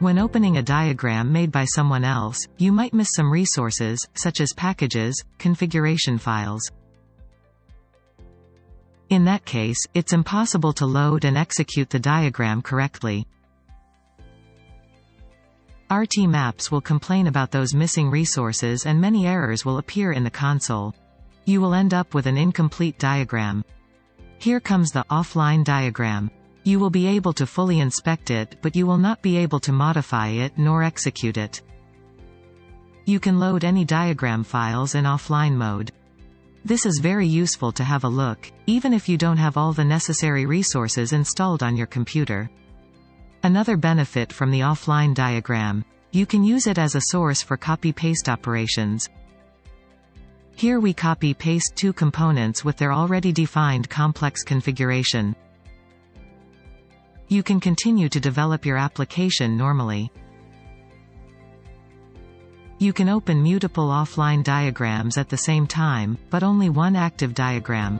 When opening a diagram made by someone else, you might miss some resources, such as packages, configuration files. In that case, it's impossible to load and execute the diagram correctly. RT Maps will complain about those missing resources and many errors will appear in the console. You will end up with an incomplete diagram. Here comes the offline diagram. You will be able to fully inspect it but you will not be able to modify it nor execute it. You can load any diagram files in offline mode. This is very useful to have a look, even if you don't have all the necessary resources installed on your computer. Another benefit from the offline diagram. You can use it as a source for copy-paste operations. Here we copy-paste two components with their already defined complex configuration. You can continue to develop your application normally. You can open multiple offline diagrams at the same time, but only one active diagram.